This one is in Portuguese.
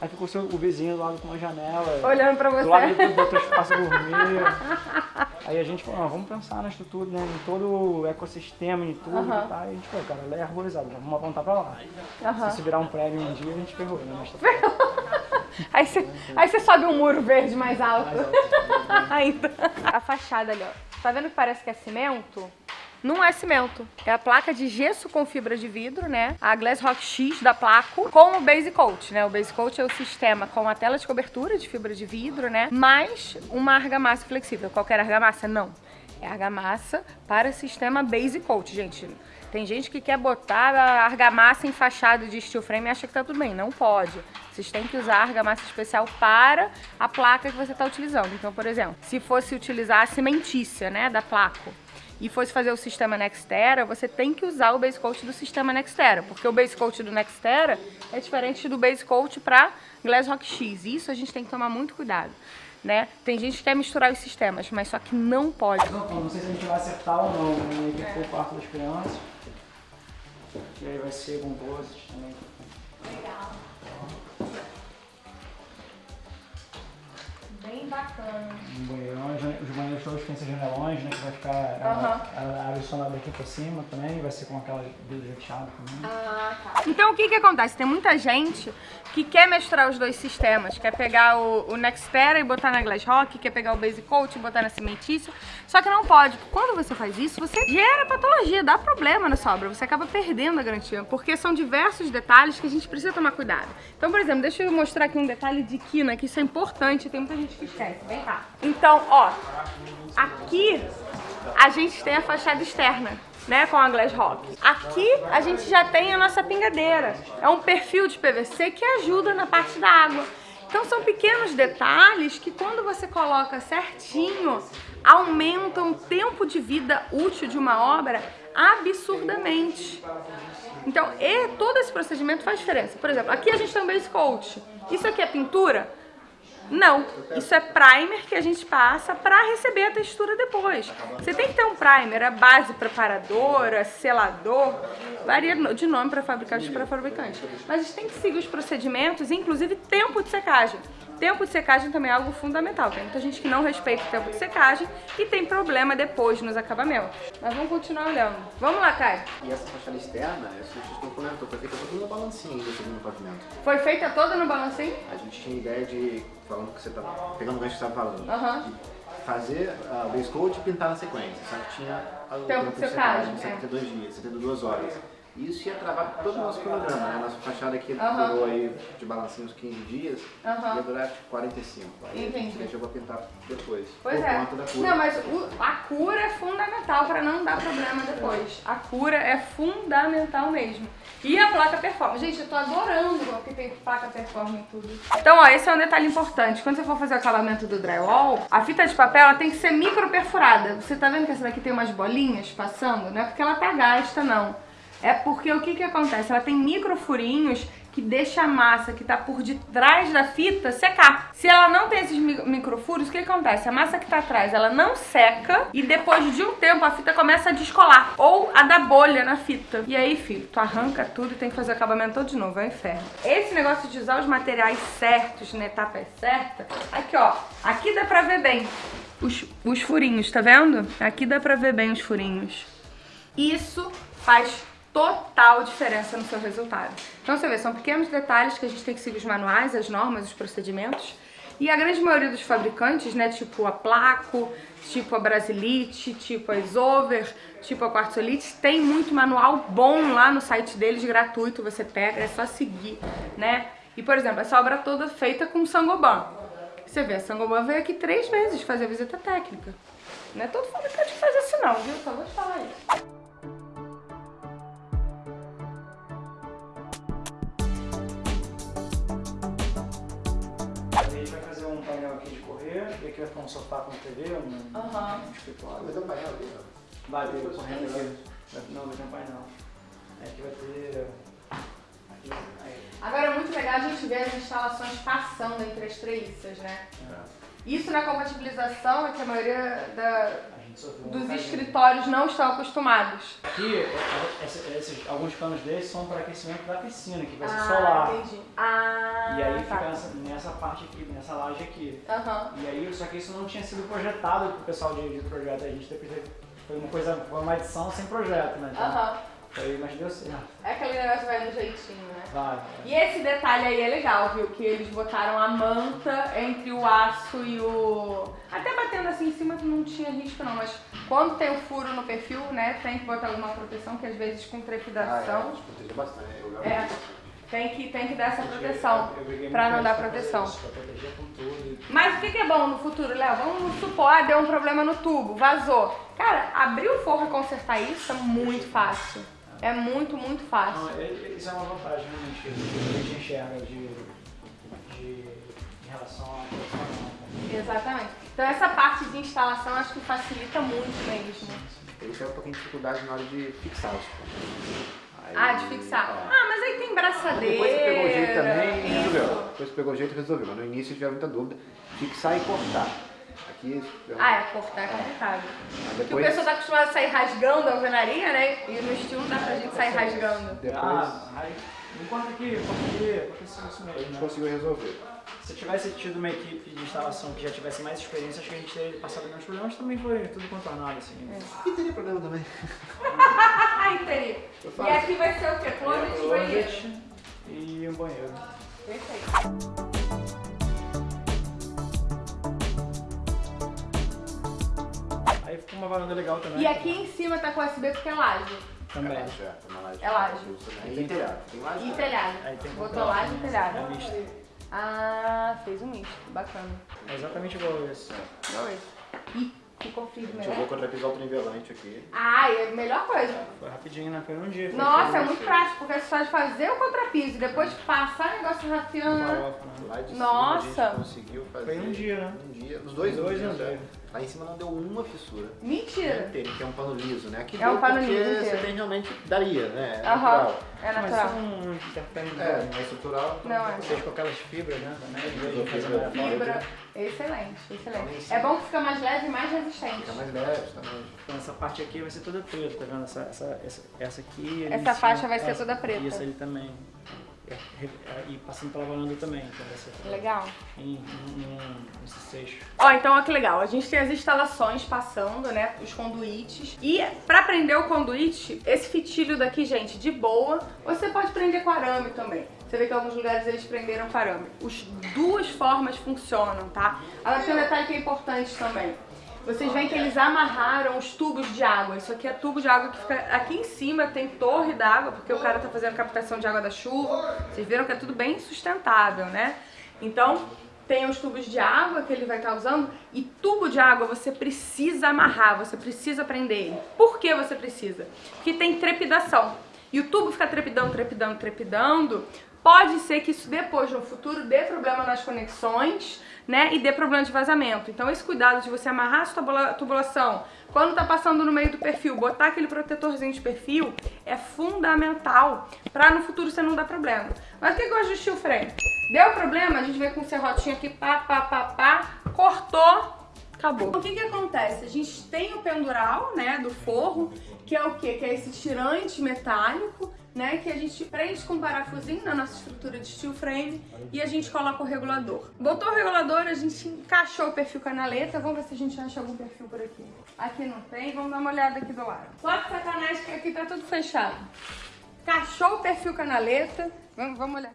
Aí ficou seu, o vizinho do lado com uma janela. Olhando pra você. Do lado do, outro espaço dormir. Aí a gente falou, ah, vamos pensar na estrutura, né? Em todo o ecossistema, em tudo Aham. e tal. E a gente falou, cara, ela é arborizada, vamos apontar pra lá. Aham. Se isso virar um prédio um dia, a gente pegou, né? Mas tá Aí você, aí você sobe um muro verde mais alto. mais alto. Ainda. A fachada ali, ó. Tá vendo que parece que é cimento? Não é cimento. É a placa de gesso com fibra de vidro, né? A Glass Rock X da Placo com o Base Coat, né? O Base Coat é o sistema com a tela de cobertura de fibra de vidro, né? Mais uma argamassa flexível. Qualquer argamassa? Não. É argamassa para sistema Base Coat, gente. Tem gente que quer botar a argamassa em fachada de steel frame e acha que tá tudo bem. Não pode. Vocês têm que usar argamassa especial para a placa que você está utilizando. Então, por exemplo, se fosse utilizar a cimentícia, né, da Placo, e fosse fazer o sistema Nextera, você tem que usar o base coat do sistema Nextera, porque o base coat do Nextera é diferente do base coat para Glass Rock X. Isso a gente tem que tomar muito cuidado, né? Tem gente que quer misturar os sistemas, mas só que não pode. Não, não sei se a gente vai acertar ou não, né? Aqui ficou o quarto das crianças. E aí vai ser com também. Bem bacana. Um banheirão, jane- os banheiros todos têm esses janelões, né? Que vai ficar. Ela, Aham. ela abre o sonar daqui pra cima também, vai ser com aquela vidro fechado também. Ah, tá. Então o que que acontece? Tem muita gente que quer misturar os dois sistemas, quer pegar o, o Nextera e botar na Glass Rock, quer pegar o Base Coat e botar na cimentícia, só que não pode. Quando você faz isso, você gera patologia, dá problema na sua obra, você acaba perdendo a garantia, porque são diversos detalhes que a gente precisa tomar cuidado. Então, por exemplo, deixa eu mostrar aqui um detalhe de quina, que isso é importante, tem muita gente Vem cá. Então, ó, aqui a gente tem a fachada externa, né, com a Glass Rock. Aqui a gente já tem a nossa pingadeira. É um perfil de PVC que ajuda na parte da água. Então são pequenos detalhes que quando você coloca certinho, aumentam o tempo de vida útil de uma obra absurdamente. Então, e todo esse procedimento faz diferença. Por exemplo, aqui a gente tem um base coat. Isso aqui é pintura? Não, isso é primer que a gente passa para receber a textura depois. Você tem que ter um primer, a base preparadora, selador, varia de nome para fabricante para fabricante. Mas a gente tem que seguir os procedimentos, inclusive tempo de secagem. Tempo de secagem também é algo fundamental. Tem muita gente que não respeita o tempo de secagem e tem problema depois nos acabamentos. Mas vamos continuar olhando. Vamos lá, Caio. E essa fachada externa, essa que a gente comentou, foi feita toda no balancinho do segundo pavimento. Foi feita toda no balancinho? A gente tinha ideia de, falando que você tá, pegando o gancho que você estava falando, Aham. de fazer ah, o base coat e pintar na sequência. Só que tinha o Tempo de secagem, é. 72 dias, 72 horas. Isso ia travar todo o nosso cronograma, né? Nossa fachada aqui durou aí de balancinho uns 15 dias, Aham. ia durar tipo 45. Aí a gente Entendi. deixou pra pintar depois. Pois é. conta da cura. Não, mas o- a cura é fundamental para não dar problema depois. A cura é fundamental mesmo. E a placa performance. Gente, eu tô adorando que tem placa performance e tudo. Então, ó, esse é um detalhe importante. Quando você for fazer o acabamento do drywall, a fita de papel ela tem que ser micro perfurada. Você tá vendo que essa daqui tem umas bolinhas passando? Não é porque ela tá gasta, não. É porque o que que acontece? Ela tem micro furinhos que deixa a massa que tá por detrás da fita secar. Se ela não tem esses mi- microfuros, o que acontece? A massa que tá atrás, ela não seca e depois de um tempo a fita começa a descolar ou a dar bolha na fita. E aí, filho, tu arranca tudo e tem que fazer o acabamento todo de novo, é um inferno. Esse negócio de usar os materiais certos na etapa certa, aqui ó, aqui dá pra ver bem os, os furinhos, tá vendo? Aqui dá pra ver bem os furinhos. Isso faz total diferença no seu resultado. Então você vê, são pequenos detalhes que a gente tem que seguir os manuais, as normas, os procedimentos. E a grande maioria dos fabricantes, né, tipo a Placo, tipo a Brasilite, tipo a Isover, tipo a Quartzolite, tem muito manual bom lá no site deles, gratuito, você pega, é só seguir, né? E, por exemplo, essa obra toda feita com Sangoban. Você vê, a Sangoban veio aqui três vezes fazer visita técnica. Não é todo fabricante que faz isso não, viu? Só falar isso. Vai ficar um sofá com TV, um, Aham. um escritório. Mas é um painel ali, ó. Vai ter correndo aqui. Vai- Não, vai ter um painel. Aqui vai ter. Aqui, aí. Agora é muito legal a gente ver as instalações passando entre as treliças, né? É. Isso na compatibilização é que a maioria da, Dos escritórios não estão acostumados. Aqui, é, é, esse- esses- alguns canos desses são para aquecimento da piscina, que vai ser ah, solar. entendi. Ah, E aí tá. fica nessa, nessa parte aqui, nessa laje aqui. Aham. E aí, só que isso não tinha sido projetado pro pessoal de, de projeto. A gente teve- foi uma coisa, foi uma edição sem projeto, né? Então, Aham. foi, mas deu certo. É aquele negócio que vai no jeitinho, né? Vai. E esse detalhe aí é legal, viu? Que eles botaram a manta entre o aço e o. Até batendo assim em cima não tinha risco não, mas quando tem o furo no perfil, né, tem que botar alguma proteção, que às vezes com Ah, é, trepidação. proteger bastante. Eu, É, tem que, tem que dar essa proteção. Muito não dar proteção. Mas o que, que é bom no futuro, Léo? Vamos supor, ah, deu um problema no tubo, vazou. Cara, abrir o forro e consertar isso é muito fácil. É muito, muito fácil. Não, é- é- isso é uma vantagem realmente que a gente enxerga de, de, em relação à profissional. Exatamente. Então essa parte de instalação acho que facilita muito mesmo. Isso é um pouquinho de dificuldade na hora de fixar os pontos. Aí- Ah, de fixar. é. Ah, mas aí tem braçadeira. Depois você pegou o jeito também resolveu. Depois você pegou o jeito resolveu. Mas no início tiver muita dúvida. Fixar e cortar. Aqui. Ah, é, cortar é complicado. Aí Porque o depois, pessoal tá acostumado a sair rasgando a alvenaria, né? E no estilo não dá pra gente sair rasgando. depois Ah, aí, enquanto aqui, enquanto aqui, aconteceu isso a mesmo. gente Né? conseguiu resolver. Se tivesse tido uma equipe de instalação que já tivesse mais experiência, acho que a gente teria passado menos problemas, também foi tudo contornado, assim. E teria problema também. Ai, teria. E aqui vai ser o quê? Closet e banheiro. Closet e um banheiro. Perfeito. Uma varanda legal também. E aqui em cima tá com USB porque é laje. também. É laje, é. Uma laje. É laje. E telhado. Tem laje. E telhado. Aí tem Botou laje e telhado. É misto. Ah, fez um misto. Bacana. É exatamente igual esse. Igual esse. Ih, ficou firme, A gente usou né? contrapisal trinivelante aqui. Ah, é a melhor coisa. Foi rapidinho, né? Foi um dia. foi Nossa, é muito prático, porque é só de fazer o contrapiso e depois passar o negócio rafiando. Né? Lá de Nossa. cima a gente conseguiu fazer. Foi um dia, né? Um dia. Os dois, Dois um em um dia. dia. Lá em cima não deu uma fissura. Mentira. Inteiro, que é um pano liso, né? Aqui É um deu pano porque liso você inteiro. tem realmente. Daria, né? É Aham, natural. é Mas natural. isso não interfere muito. É, não é estrutural. Não, é. Vocês com aquelas fibras, né? Também, Fibra. fibra. Fibra, excelente, excelente. É bom que fica mais leve e mais resistente. Fica mais leve também. Então essa parte aqui vai ser toda preta, tá vendo? Essa, essa, essa, essa aqui. Essa em cima, faixa vai ser toda preta. E essa ali também. É, é, E passando pela varanda também, então vai ser Legal. em, em, em, esse seixo. Ó, então olha que legal. A gente tem as instalações passando, né? Os conduítes. E pra prender o conduíte, esse fitilho daqui, gente, de boa, você pode prender com arame também. Você vê que em alguns lugares eles prenderam com arame. As duas formas funcionam, tá? Agora tem um detalhe que é importante também. Vocês veem que eles amarraram os tubos de água. Isso aqui é tubo de água que fica aqui em cima, tem torre d'água, porque o cara tá fazendo captação de água da chuva. Vocês viram que é tudo bem sustentável, né? Então, tem os tubos de água que ele vai estar usando e tubo de água você precisa amarrar, você precisa prender ele. Por que você precisa? Porque tem trepidação. E o tubo fica trepidando, trepidando, trepidando. Pode ser que isso depois, no futuro, dê problema nas conexões, né? E dê problema de vazamento. Então, esse cuidado de você amarrar a sua tubula- tubulação quando tá passando no meio do perfil, botar aquele protetorzinho de perfil é fundamental pra no futuro você não dar problema. Mas o que que eu ajustei o freio? Deu problema, a gente veio com o serrotinho aqui, pá, pá, pá, pá, cortou, acabou. O que que acontece? A gente tem o pendural, né, do forro, que é o quê? Que é esse tirante metálico, né, que a gente prende com um parafusinho na nossa estrutura de steel frame e a gente coloca o regulador. Botou o regulador, a gente encaixou o perfil canaleta, vamos ver se a gente acha algum perfil por aqui. Aqui não tem, vamos dar uma olhada aqui do lado. Só sacanagem que aqui tá tudo fechado. Encaixou o perfil canaleta, vamos, vamos olhar.